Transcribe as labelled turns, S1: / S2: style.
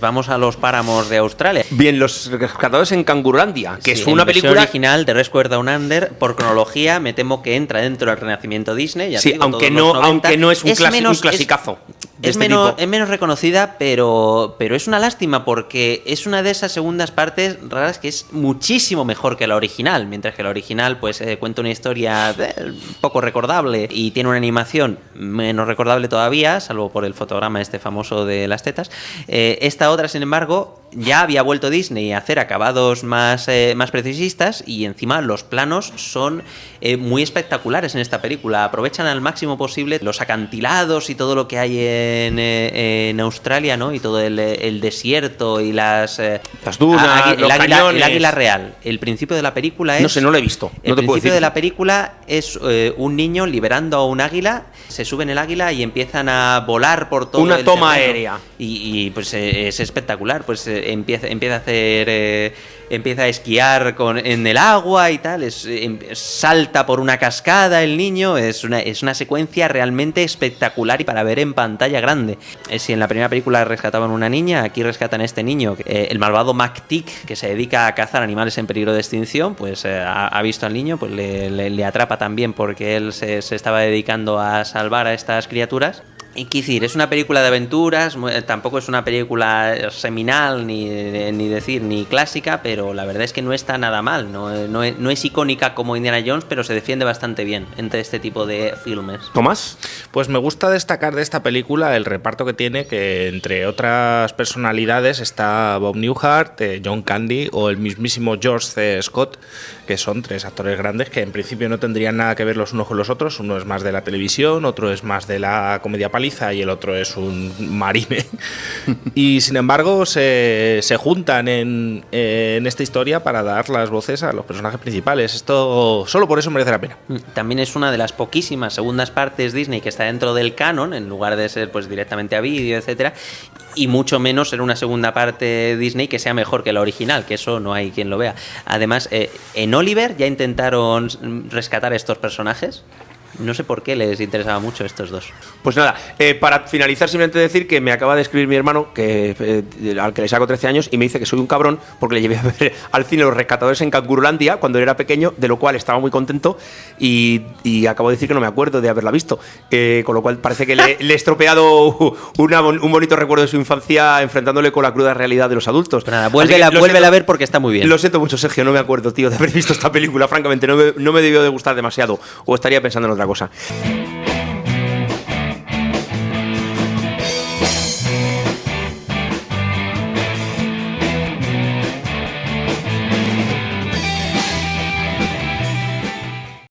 S1: Vamos a los páramos de Australia.
S2: Bien, Los Rescatadores en Cangurandia, que
S1: Sí,
S2: es una película...
S1: original de Rescue Down Under, por cronología, me temo que entra dentro del renacimiento Disney. ya
S2: Sí,
S1: digo,
S2: aunque no,
S1: los 90.
S2: aunque no es un,
S1: menos-
S2: un clasicazo. De
S1: Es,
S2: este
S1: menos,
S2: tipo.
S1: es menos reconocida, pero, pero es una lástima porque es una de esas segundas partes raras que es muchísimo mejor que la original. Mientras que la original pues eh, cuenta una historia eh, poco recordable y tiene una animación menos recordable todavía, salvo por el fotograma este famoso de las tetas. Eh, esta otra, sin embargo, ya había vuelto Disney a hacer acabados más, eh, más precisistas y encima los planos son eh, muy espectaculares en esta película. Aprovechan al máximo posible los acantilados y todo lo que hay en, eh, en Australia, ¿no? Y todo el, el desierto y las... eh,
S2: Las dunas, los
S1: el, águila,
S2: cañones.
S1: el águila real. El principio de la película es...
S2: No sé, no lo he visto.
S1: El
S2: puedo
S1: principio
S2: decir.
S1: de la película es eh, un niño liberando a un águila, se sube en el águila y empiezan a volar por todo
S2: Una
S1: el
S2: toma
S1: terreno.
S2: aérea.
S1: Y, y, pues eh, es espectacular, pues empieza, empieza a hacer... eh, empieza a esquiar con, en el agua y tal, es, em- salta por una cascada el niño, es una, es una secuencia realmente espectacular y para ver en pantalla grande. Eh, si en la primera película rescataban una niña, aquí rescatan a este niño, eh, el malvado MacTick, que se dedica a cazar animales en peligro de extinción, pues ha, visto al niño, pues le, le- le atrapa también porque él se, se estaba dedicando a salvar a estas criaturas. Y qué decir, es una película de aventuras, eh, tampoco es una película seminal, ni, eh, ni decir, ni clásica, pero la verdad es que no está nada mal. No, Eh, no es, no es icónica como Indiana Jones, pero se defiende bastante bien entre este tipo de filmes.
S2: Tomás,
S3: Pues me gusta destacar de esta película el reparto que tiene, que entre otras personalidades está Bob Newhart, eh, John Candy o el mismísimo George C. Scott, que son tres actores grandes que en principio no tendrían nada que ver los unos con los otros. Uno es más de la televisión, otro es más de la comedia paliza y el otro es un marine. y sin embargo se, se juntan en, en esta historia para dar las voces a los personajes principales. Esto solo por eso merece la pena.
S1: Mm, También es una de las poquísimas segundas partes Disney que está dentro del canon, en lugar de ser pues directamente a vídeo, etcétera, y mucho menos ser una segunda parte Disney que sea mejor que la original, que eso no hay quien lo vea. Además, eh, en Oliver ya intentaron mm, rescatar estos personajes. No sé por qué les interesaba mucho estos dos.
S2: Pues nada, eh, para finalizar simplemente decir que me acaba de escribir mi hermano, que eh, al que le saco 13 años, y me dice que soy un cabrón porque le llevé a ver al cine Los Rescatadores en Cangurulandia cuando él era pequeño, de lo cual estaba muy contento y, y acabo de decir que no me acuerdo de haberla visto, Eh, con lo cual parece que le, le he estropeado una un bonito recuerdo de su infancia enfrentándole con la cruda realidad de los adultos.
S1: Pero nada, vuélvela, vuélvela a ver porque está muy bien.
S2: Lo siento mucho, Sergio, no me acuerdo, tío, de haber visto esta película. Francamente, no me, no me debió de gustar demasiado o estaría pensando en otra cosa.